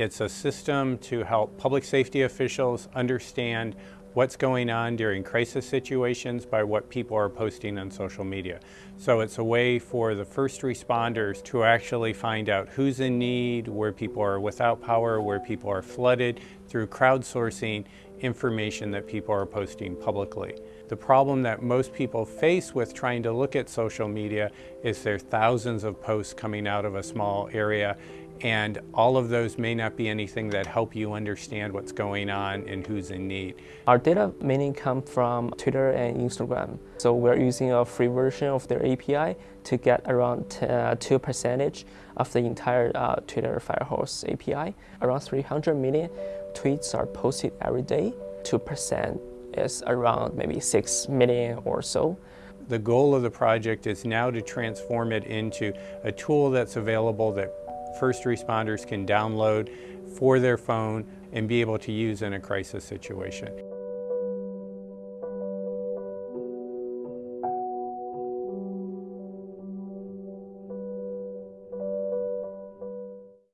It's a system to help public safety officials understand what's going on during crisis situations by what people are posting on social media. So it's a way for the first responders to actually find out who's in need, where people are without power, where people are flooded, through crowdsourcing information that people are posting publicly. The problem that most people face with trying to look at social media is there are thousands of posts coming out of a small area and all of those may not be anything that help you understand what's going on and who's in need. Our data mainly come from Twitter and Instagram. So we're using a free version of their API to get around uh, 2 percentage of the entire uh, Twitter Firehose API. Around 300 million tweets are posted every day. 2% is around maybe 6 million or so. The goal of the project is now to transform it into a tool that's available that first responders can download for their phone and be able to use in a crisis situation.